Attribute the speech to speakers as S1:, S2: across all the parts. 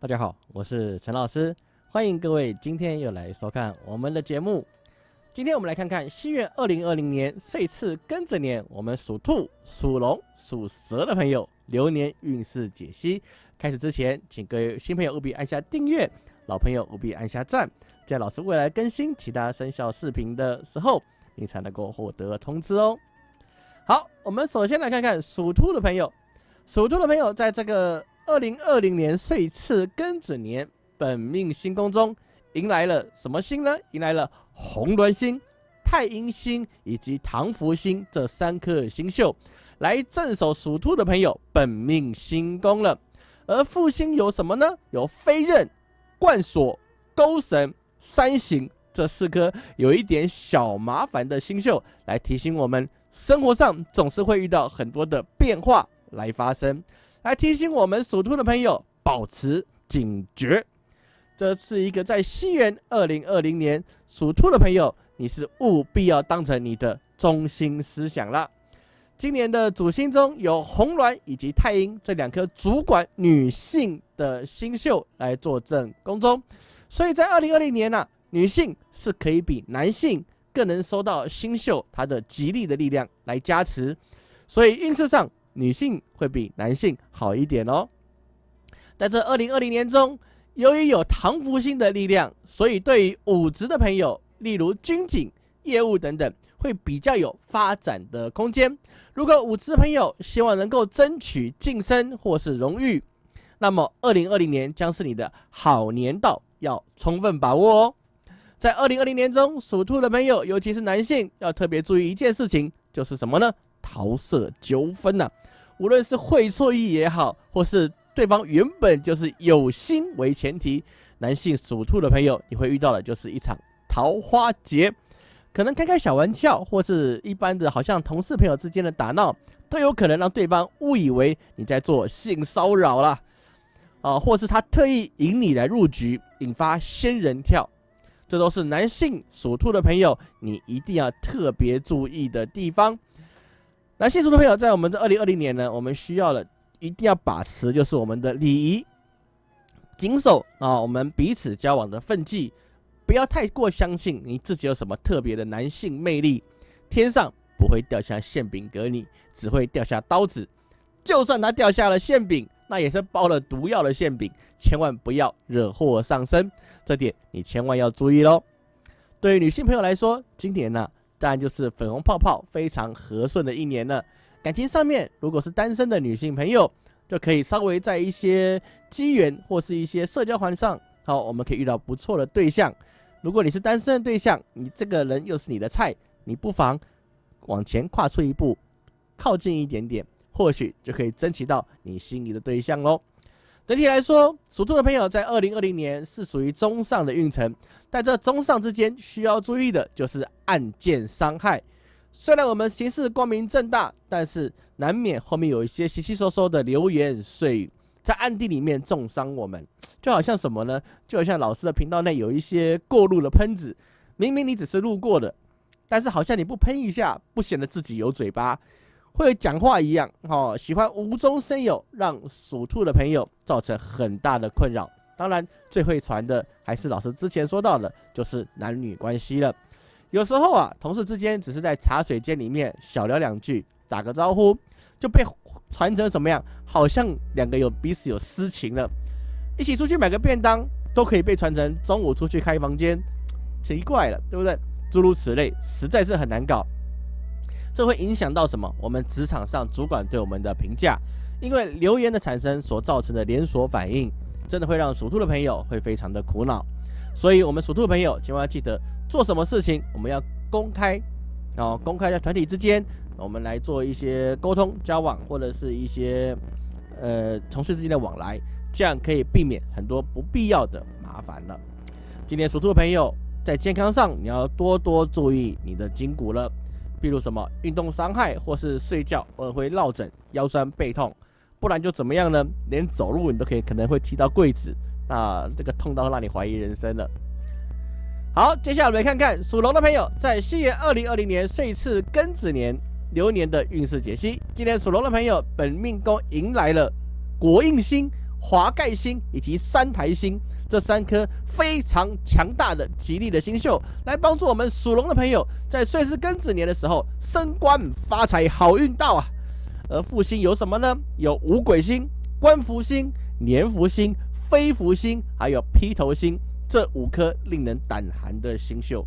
S1: 大家好，我是陈老师，欢迎各位今天又来收看我们的节目。今天我们来看看西元二零二零年岁次庚子年，我们属兔、属龙、属蛇的朋友流年运势解析。开始之前，请各位新朋友务必按下订阅，老朋友务必按下赞，在老师未来更新其他生肖视频的时候，你才能够获得通知哦。好，我们首先来看看属兔的朋友，属兔的朋友在这个。二零二零年岁次庚子年，本命星宫中迎来了什么星呢？迎来了红鸾星、太阴星以及唐福星这三颗星宿，来镇守属兔的朋友本命星宫了。而复星有什么呢？有飞刃、冠锁、勾绳、三行这四颗有一点小麻烦的星宿，来提醒我们生活上总是会遇到很多的变化来发生。来提醒我们属兔的朋友保持警觉，这是一个在西元二零二零年属兔的朋友，你是务必要当成你的中心思想了。今年的主星中有红鸾以及太阴这两颗主管女性的星宿来坐镇宫中，所以在二零二零年呢，女性是可以比男性更能收到星宿它的吉利的力量来加持，所以运势上。女性会比男性好一点哦。在这二零二零年中，由于有唐福星的力量，所以对于武职的朋友，例如军警、业务等等，会比较有发展的空间。如果武职的朋友希望能够争取晋升或是荣誉，那么二零二零年将是你的好年道，要充分把握哦。在二零二零年中，属兔的朋友，尤其是男性，要特别注意一件事情，就是什么呢？桃色纠纷呐，无论是会错意也好，或是对方原本就是有心为前提，男性属兔的朋友，你会遇到的就是一场桃花劫，可能开开小玩笑，或是一般的，好像同事朋友之间的打闹，都有可能让对方误以为你在做性骚扰啦，啊，或是他特意引你来入局，引发仙人跳，这都是男性属兔的朋友，你一定要特别注意的地方。男性属兔的朋友，在我们这二零二零年呢，我们需要的一定要把持，就是我们的礼仪，谨守啊，我们彼此交往的分际，不要太过相信你自己有什么特别的男性魅力，天上不会掉下馅饼给你，只会掉下刀子。就算他掉下了馅饼，那也是包了毒药的馅饼，千万不要惹祸上身，这点你千万要注意喽。对于女性朋友来说，今年呢？当然就是粉红泡泡非常和顺的一年了。感情上面，如果是单身的女性朋友，就可以稍微在一些机缘或是一些社交环上，好，我们可以遇到不错的对象。如果你是单身的对象，你这个人又是你的菜，你不妨往前跨出一步，靠近一点点，或许就可以争取到你心仪的对象喽。整体来说，属兔的朋友在二零二零年是属于中上的运程，在这中上之间需要注意的就是暗箭伤害。虽然我们行事光明正大，但是难免后面有一些稀稀疏疏的流言碎语，在暗地里面重伤我们。就好像什么呢？就好像老师的频道内有一些过路的喷子，明明你只是路过的，但是好像你不喷一下，不显得自己有嘴巴。会讲话一样，哦，喜欢无中生有，让属兔的朋友造成很大的困扰。当然，最会传的还是老师之前说到的，就是男女关系了。有时候啊，同事之间只是在茶水间里面小聊两句，打个招呼，就被传成什么样？好像两个有彼此有私情了。一起出去买个便当，都可以被传成中午出去开房间，奇怪了，对不对？诸如此类，实在是很难搞。这会影响到什么？我们职场上主管对我们的评价，因为留言的产生所造成的连锁反应，真的会让属兔的朋友会非常的苦恼。所以，我们属兔的朋友千万要记得，做什么事情我们要公开，哦，公开在团体之间，我们来做一些沟通交往，或者是一些呃同事之间的往来，这样可以避免很多不必要的麻烦了。今天属兔的朋友在健康上，你要多多注意你的筋骨了。比如什么运动伤害，或是睡觉而会落枕、腰酸背痛，不然就怎么样呢？连走路你都可以可能会踢到柜子，那这个痛到让你怀疑人生了。好，接下来我们来看看属龙的朋友在西元二零二零年岁次庚子年流年的运势解析。今年属龙的朋友本命宫迎来了国印星、华盖星以及三台星这三颗非常强大的吉利的星宿，来帮助我们属龙的朋友在岁时庚子年的时候升官发财，好运到啊！而复星有什么呢？有五鬼星、官福星、年福星、飞福星，还有披头星这五颗令人胆寒的星宿。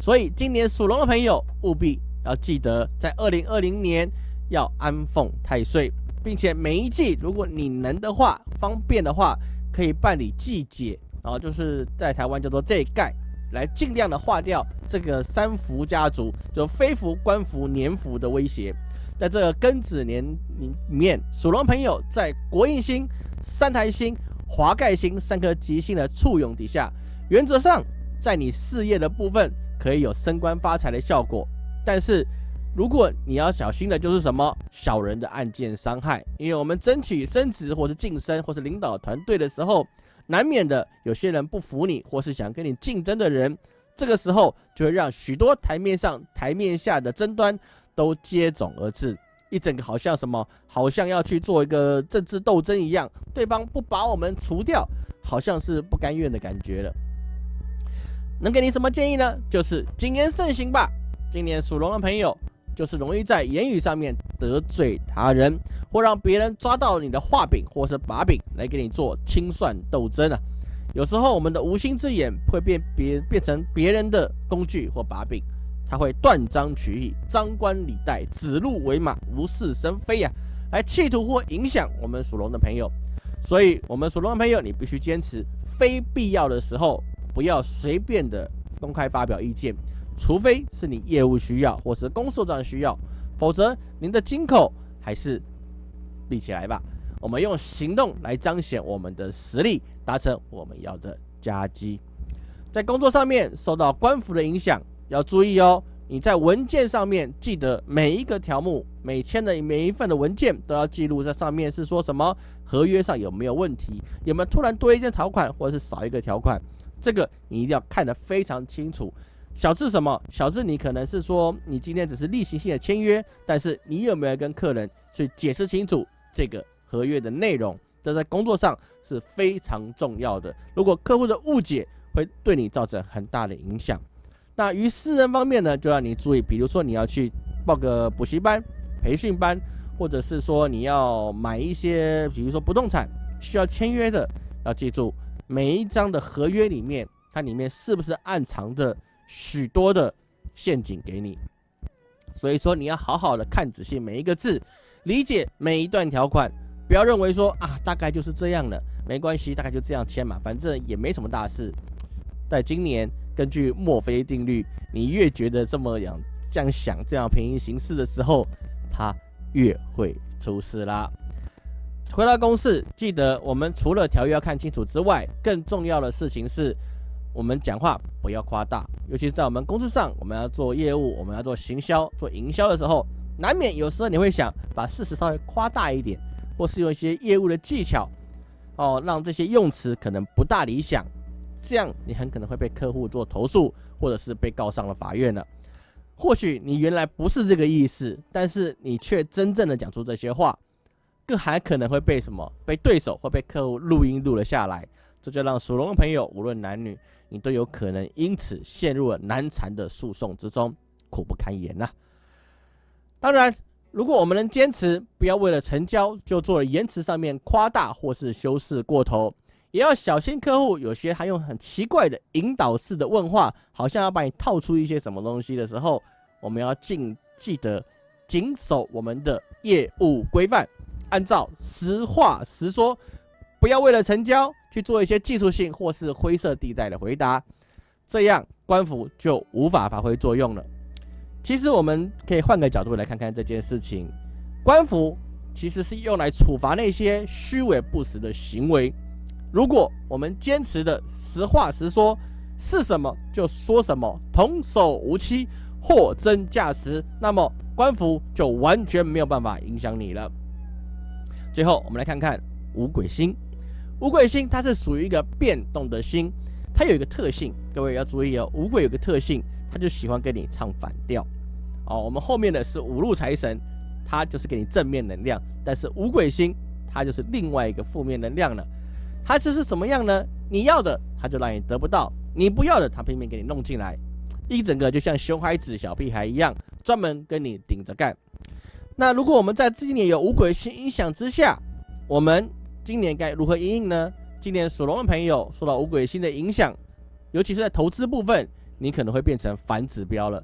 S1: 所以今年属龙的朋友务必要记得，在二零二零年要安奉太岁，并且每一季如果你能的话、方便的话，可以办理季节，然后就是在台湾叫做这盖，来尽量的化掉这个三福家族就非福、官福、年福的威胁。在这个庚子年里面，属龙朋友在国印星、三台星、华盖星三颗吉星的簇拥底下，原则上在你事业的部分可以有升官发财的效果。但是如果你要小心的就是什么小人的暗箭伤害，因为我们争取升职或是晋升或是领导团队的时候，难免的有些人不服你或是想跟你竞争的人，这个时候就会让许多台面上台面下的争端。都接踵而至，一整个好像什么，好像要去做一个政治斗争一样，对方不把我们除掉，好像是不甘愿的感觉了。能给你什么建议呢？就是谨言慎行吧。今年属龙的朋友，就是容易在言语上面得罪他人，或让别人抓到你的画柄或是把柄来给你做清算斗争啊。有时候我们的无心之言会变别变成别人的工具或把柄。他会断章取义、张冠李戴、指鹿为马、无事生非呀，来企图或影响我们属龙的朋友。所以，我们属龙的朋友，你必须坚持，非必要的时候不要随便的公开发表意见，除非是你业务需要或是公司上需要，否则您的金口还是立起来吧。我们用行动来彰显我们的实力，达成我们要的佳绩。在工作上面受到官府的影响。要注意哦，你在文件上面记得每一个条目、每签的每一份的文件都要记录在上面，是说什么合约上有没有问题，有没有突然多一件条款或者是少一个条款，这个你一定要看得非常清楚。小智什么？小智你可能是说你今天只是例行性的签约，但是你有没有跟客人去解释清楚这个合约的内容？这在工作上是非常重要的。如果客户的误解会对你造成很大的影响。那于私人方面呢，就要你注意，比如说你要去报个补习班、培训班，或者是说你要买一些，比如说不动产需要签约的，要记住每一张的合约里面，它里面是不是暗藏着许多的陷阱给你。所以说你要好好的看仔细每一个字，理解每一段条款，不要认为说啊大概就是这样了，没关系，大概就这样签嘛，反正也没什么大事。在今年。根据墨菲定律，你越觉得这么样这样想、这样平行行事的时候，它越会出事啦。回到公式，记得我们除了条约要看清楚之外，更重要的事情是，我们讲话不要夸大。尤其是在我们公司上，我们要做业务、我们要做行销、做营销的时候，难免有时候你会想把事实稍微夸大一点，或是用一些业务的技巧，哦，让这些用词可能不大理想。这样你很可能会被客户做投诉，或者是被告上了法院了。或许你原来不是这个意思，但是你却真正的讲出这些话，更还可能会被什么？被对手或被客户录音录了下来。这就让属龙的朋友，无论男女，你都有可能因此陷入了难缠的诉讼之中，苦不堪言呐。当然，如果我们能坚持，不要为了成交就做了言辞上面夸大或是修饰过头。也要小心客户，有些还用很奇怪的引导式的问话，好像要把你套出一些什么东西的时候，我们要尽记得谨守我们的业务规范，按照实话实说，不要为了成交去做一些技术性或是灰色地带的回答，这样官府就无法发挥作用了。其实我们可以换个角度来看看这件事情，官府其实是用来处罚那些虚伪不实的行为。如果我们坚持的实话实说，是什么就说什么，童叟无欺，货真价实，那么官府就完全没有办法影响你了。最后，我们来看看五鬼星。五鬼星它是属于一个变动的星，它有一个特性，各位要注意哦。五鬼有个特性，它就喜欢跟你唱反调。哦，我们后面的是五路财神，它就是给你正面能量，但是五鬼星。它就是另外一个负面能量了。它这是什么样呢？你要的，它就让你得不到；你不要的，它拼命给你弄进来。一整个就像熊孩子、小屁孩一样，专门跟你顶着干。那如果我们在今年有五鬼星影响之下，我们今年该如何应应呢？今年属龙的朋友受到五鬼星的影响，尤其是在投资部分，你可能会变成反指标了。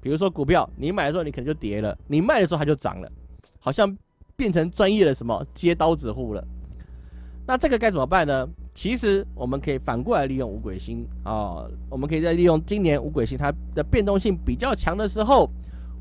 S1: 比如说股票，你买的时候你可能就跌了，你卖的时候它就涨了，好像变成专业的什么接刀子户了。那这个该怎么办呢？其实我们可以反过来利用五鬼星啊，我们可以在利用今年五鬼星它的变动性比较强的时候，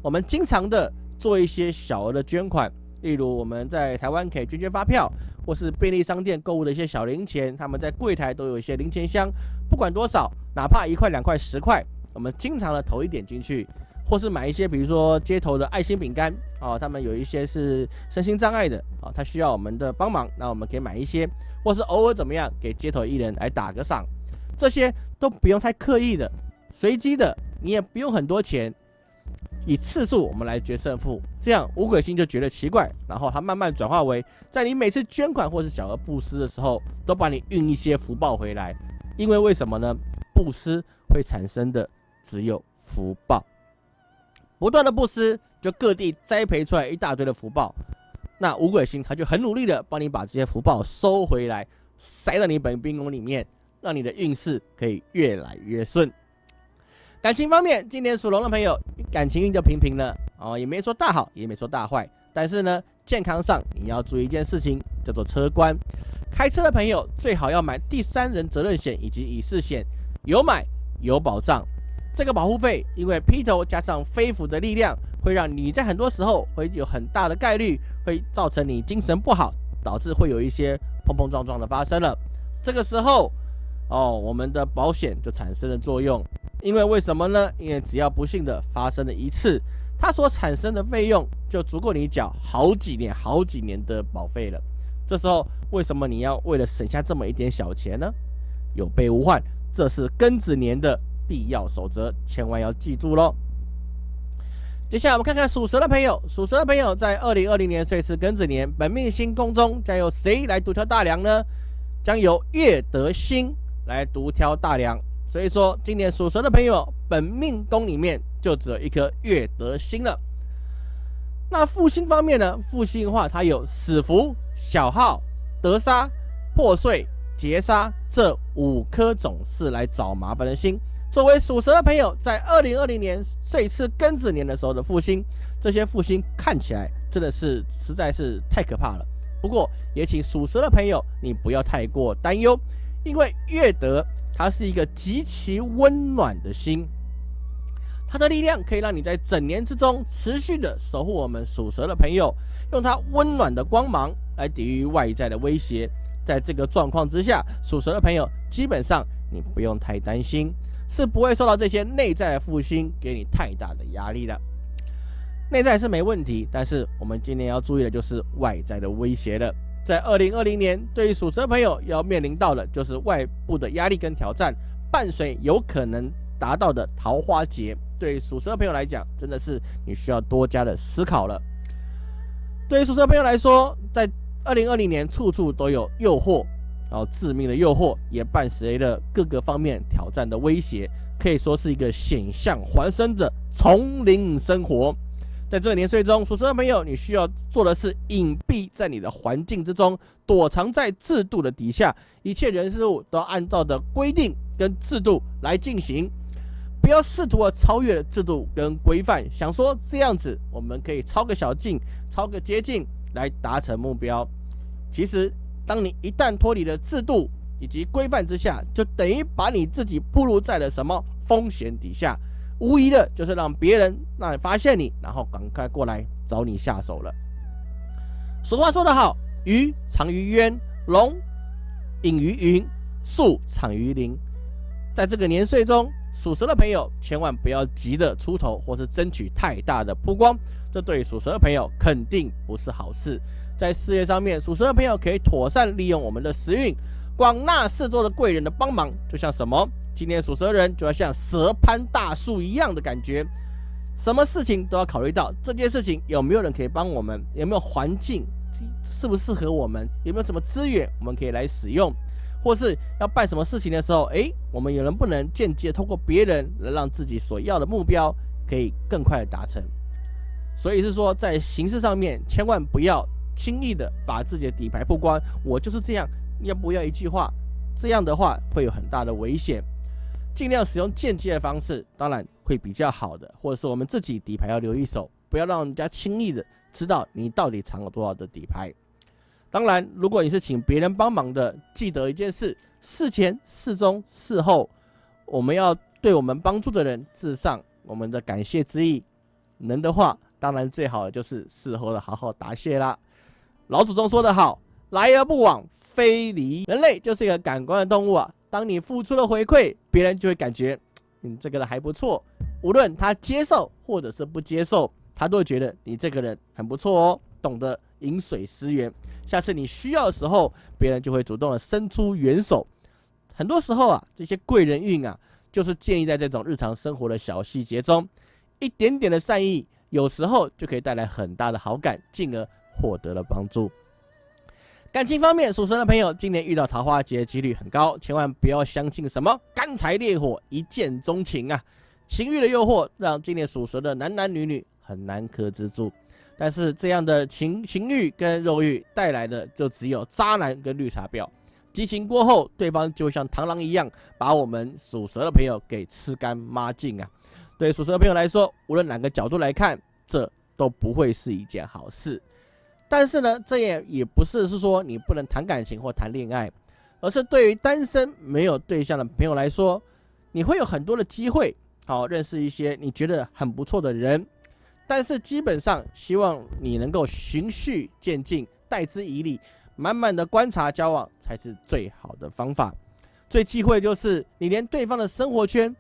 S1: 我们经常的做一些小额的捐款，例如我们在台湾可以捐捐发票，或是便利商店购物的一些小零钱，他们在柜台都有一些零钱箱，不管多少，哪怕一块、两块、十块，我们经常的投一点进去。或是买一些，比如说街头的爱心饼干哦，他们有一些是身心障碍的啊，他需要我们的帮忙，那我们可以买一些，或是偶尔怎么样给街头艺人来打个赏，这些都不用太刻意的，随机的，你也不用很多钱，以次数我们来决胜负，这样五鬼星就觉得奇怪，然后它慢慢转化为在你每次捐款或是小额布施的时候，都帮你运一些福报回来，因为为什么呢？布施会产生的只有福报。不断的布施，就各地栽培出来一大堆的福报。那五鬼星他就很努力的帮你把这些福报收回来，塞到你本兵宫里面，让你的运势可以越来越顺。感情方面，今年属龙的朋友感情运就平平了哦，也没说大好，也没说大坏。但是呢，健康上你要注意一件事情，叫做车关。开车的朋友最好要买第三人责任险以及乙式险，有买有保障。这个保护费，因为劈头加上飞斧的力量，会让你在很多时候会有很大的概率会造成你精神不好，导致会有一些碰碰撞撞的发生了。这个时候，哦，我们的保险就产生了作用。因为为什么呢？因为只要不幸的发生了一次，它所产生的费用就足够你缴好几年、好几年的保费了。这时候，为什么你要为了省下这么一点小钱呢？有备无患，这是庚子年的。必要守则，千万要记住喽。接下来我们看看属蛇的朋友，属蛇的朋友在二零二零年岁是庚子年，本命星宫中将由谁来独挑大梁呢？将由月德星来独挑大梁。所以说，今年属蛇的朋友，本命宫里面就只有一颗月德星了。那复星方面呢？复星的话，它有死符、小号、德杀、破碎、劫杀这五颗总是来找麻烦的星。作为属蛇的朋友，在二零二零年这次庚子年的时候的复兴，这些复兴看起来真的是实在是太可怕了。不过，也请属蛇的朋友你不要太过担忧，因为月德它是一个极其温暖的心，它的力量可以让你在整年之中持续的守护我们属蛇的朋友，用它温暖的光芒来抵御外在的威胁。在这个状况之下，属蛇的朋友基本上你不用太担心。是不会受到这些内在的复兴给你太大的压力的，内在是没问题，但是我们今年要注意的就是外在的威胁了。在二零二零年，对于属蛇朋友要面临到的就是外部的压力跟挑战，伴随有可能达到的桃花劫。对于属蛇朋友来讲，真的是你需要多加的思考了。对于属蛇朋友来说，在二零二零年处处都有诱惑。然后致命的诱惑也伴随着各个方面挑战的威胁，可以说是一个险象环生者丛林生活。在这个年岁中，属蛇的朋友，你需要做的是隐蔽在你的环境之中，躲藏在制度的底下，一切人事物都按照的规定跟制度来进行，不要试图的超越制度跟规范，想说这样子我们可以抄个小径，抄个捷径来达成目标，其实。当你一旦脱离了制度以及规范之下，就等于把你自己暴露在了什么风险底下，无疑的就是让别人那发现你，然后赶快过来找你下手了。俗话说得好，鱼藏于渊，龙隐于云，树藏于林。在这个年岁中，属蛇的朋友千万不要急着出头，或是争取太大的曝光，这对属蛇的朋友肯定不是好事。在事业上面，属蛇的朋友可以妥善利用我们的时运，广纳四周的贵人的帮忙，就像什么？今天属蛇人就要像蛇攀大树一样的感觉，什么事情都要考虑到这件事情有没有人可以帮我们，有没有环境适不适合我们，有没有什么资源我们可以来使用，或是要办什么事情的时候，诶，我们有能不能间接通过别人来让自己所要的目标可以更快的达成？所以是说，在形式上面，千万不要轻易的把自己的底牌曝光。我就是这样，要不要一句话？这样的话会有很大的危险。尽量使用间接的方式，当然会比较好的，或者是我们自己底牌要留一手，不要让人家轻易的知道你到底藏了多少的底牌。当然，如果你是请别人帮忙的，记得一件事：事前、事中、事后，我们要对我们帮助的人致上我们的感谢之意。能的话。当然，最好的就是事后的好好答谢啦。老祖宗说得好：“来而不往非礼。”人类就是一个感官的动物啊。当你付出了回馈，别人就会感觉你这个人还不错。无论他接受或者是不接受，他都会觉得你这个人很不错哦，懂得饮水思源。下次你需要的时候，别人就会主动的伸出援手。很多时候啊，这些贵人运啊，就是建立在这种日常生活的小细节中，一点点的善意。有时候就可以带来很大的好感，进而获得了帮助。感情方面，属蛇的朋友今年遇到桃花劫的几率很高，千万不要相信什么干柴烈火、一见钟情啊！情欲的诱惑让今年属蛇的男男女女很难克制住。但是这样的情情欲跟肉欲带来的就只有渣男跟绿茶婊。激情过后，对方就像螳螂一样，把我们属蛇的朋友给吃干抹净啊！对属蛇的朋友来说，无论哪个角度来看，这都不会是一件好事。但是呢，这也也不是是说你不能谈感情或谈恋爱，而是对于单身没有对象的朋友来说，你会有很多的机会，好认识一些你觉得很不错的人。但是基本上，希望你能够循序渐进，待之以礼，慢慢的观察交往才是最好的方法。最忌讳就是你连对方的生活圈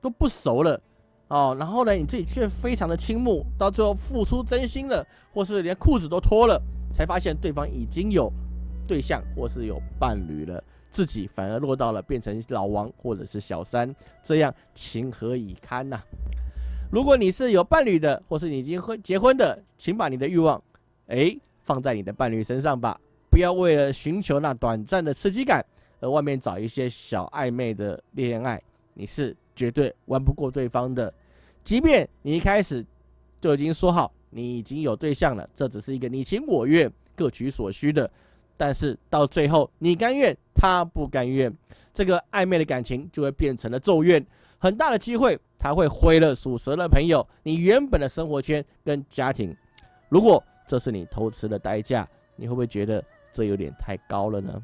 S1: 都不熟了。哦，然后呢，你自己却非常的倾慕，到最后付出真心了，或是连裤子都脱了，才发现对方已经有对象或是有伴侣了，自己反而落到了变成老王或者是小三，这样情何以堪呐？如果你是有伴侣的，或是你已经婚结婚的，请把你的欲望，哎，放在你的伴侣身上吧，不要为了寻求那短暂的刺激感，而外面找一些小暧昧的恋爱，你是绝对玩不过对方的。即便你一开始就已经说好你已经有对象了，这只是一个你情我愿、各取所需的，但是到最后你甘愿，他不甘愿，这个暧昧的感情就会变成了咒怨，很大的机会他会毁了属蛇的朋友你原本的生活圈跟家庭。如果这是你偷吃的代价，你会不会觉得这有点太高了呢？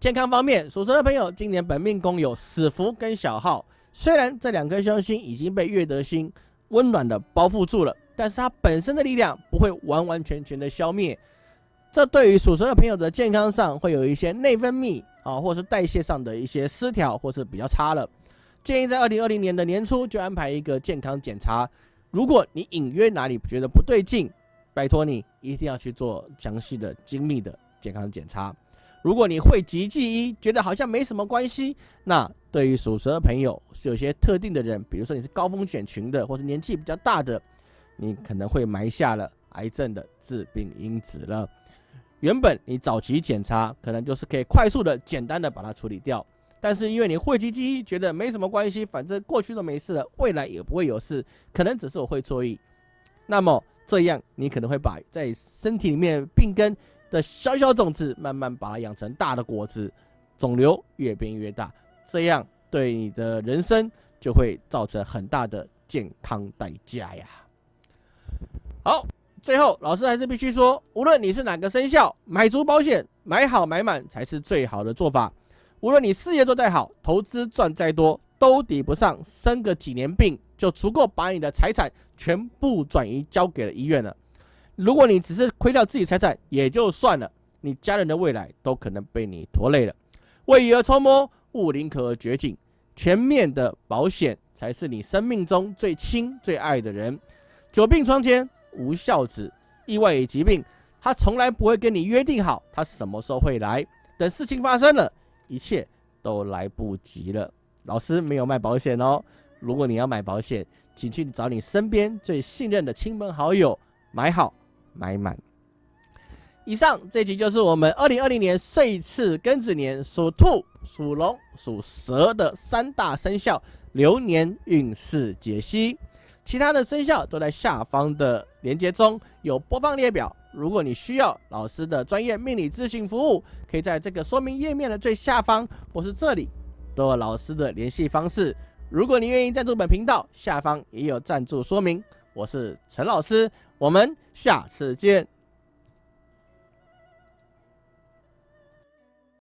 S1: 健康方面，属蛇的朋友今年本命宫有死符跟小号。虽然这两颗凶星已经被月德星温暖的包覆住了，但是它本身的力量不会完完全全的消灭。这对于属蛇的朋友的健康上会有一些内分泌啊，或是代谢上的一些失调，或是比较差了。建议在二零二零年的年初就安排一个健康检查。如果你隐约哪里觉得不对劲，拜托你一定要去做详细的、精密的健康检查。如果你会集记忆，觉得好像没什么关系，那对于属蛇的朋友是有些特定的人，比如说你是高风险群的，或者年纪比较大的，你可能会埋下了癌症的致病因子了。原本你早期检查可能就是可以快速的、简单的把它处理掉，但是因为你讳疾忌医，觉得没什么关系，反正过去都没事了，未来也不会有事，可能只是我会错意，那么这样你可能会把在身体里面病根。的小小种子，慢慢把它养成大的果子，肿瘤越变越大，这样对你的人生就会造成很大的健康代价呀。好，最后老师还是必须说，无论你是哪个生肖，买足保险，买好买满才是最好的做法。无论你事业做再好，投资赚再多，都抵不上生个几年病就足够把你的财产全部转移交给了医院了。如果你只是亏掉自己财产也就算了，你家人的未来都可能被你拖累了。未雨而绸缪，勿宁可而绝井。全面的保险才是你生命中最亲最爱的人。久病床前无孝子，意外与疾病，他从来不会跟你约定好他什么时候会来。等事情发生了，一切都来不及了。老师没有卖保险哦。如果你要买保险，请去找你身边最信任的亲朋好友买好。买满。以上这集就是我们二零二零年岁次庚子年属兔、属龙、属蛇的三大生肖流年运势解析。其他的生肖都在下方的连接中有播放列表。如果你需要老师的专业命理咨询服务，可以在这个说明页面的最下方或是这里都有老师的联系方式。如果你愿意赞助本频道，下方也有赞助说明。我是陈老师，我们下次见。